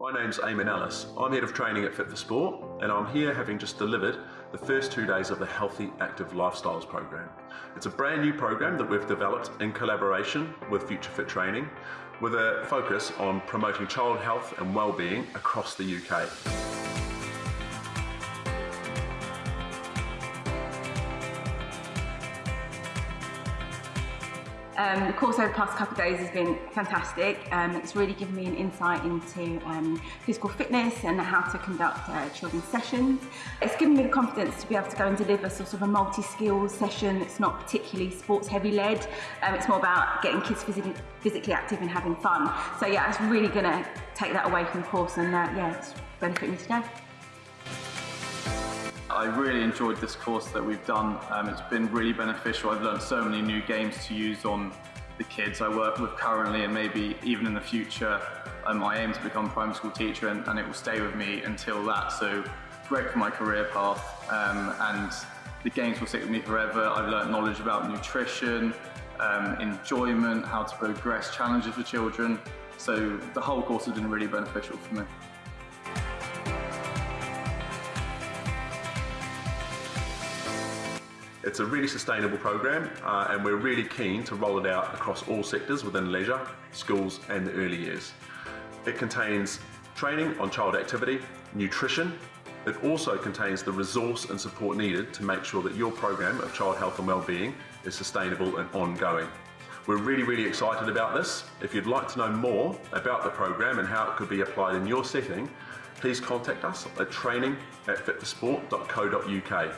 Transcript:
My name's Eamon Ellis. I'm head of training at Fit for Sport, and I'm here having just delivered the first two days of the Healthy Active Lifestyles program. It's a brand new program that we've developed in collaboration with Future Fit Training with a focus on promoting child health and well-being across the UK. Um, the course over the past couple of days has been fantastic. Um, it's really given me an insight into um, physical fitness and how to conduct uh, children's sessions. It's given me the confidence to be able to go and deliver sort of a multi-skills session that's not particularly sports heavy led. Um, it's more about getting kids physically, physically active and having fun. So yeah, it's really going to take that away from the course and uh, yeah, it's benefited me today. I really enjoyed this course that we've done. Um, it's been really beneficial. I've learned so many new games to use on the kids I work with currently and maybe even in the future. Um, I aim to become a primary school teacher and, and, it will stay with me until that. So great for my career path um, and the games will stick with me forever. I've learned knowledge about nutrition, um, enjoyment, how to progress challenges for children. So the whole course has been really beneficial for me. It's a really sustainable program uh, and we're really keen to roll it out across all sectors within leisure, schools and the early years. It contains training on child activity, nutrition, it also contains the resource and support needed to make sure that your program of child health and wellbeing is sustainable and ongoing. We're really, really excited about this. If you'd like to know more about the program and how it could be applied in your setting, please contact us at training at fitforsport.co.uk.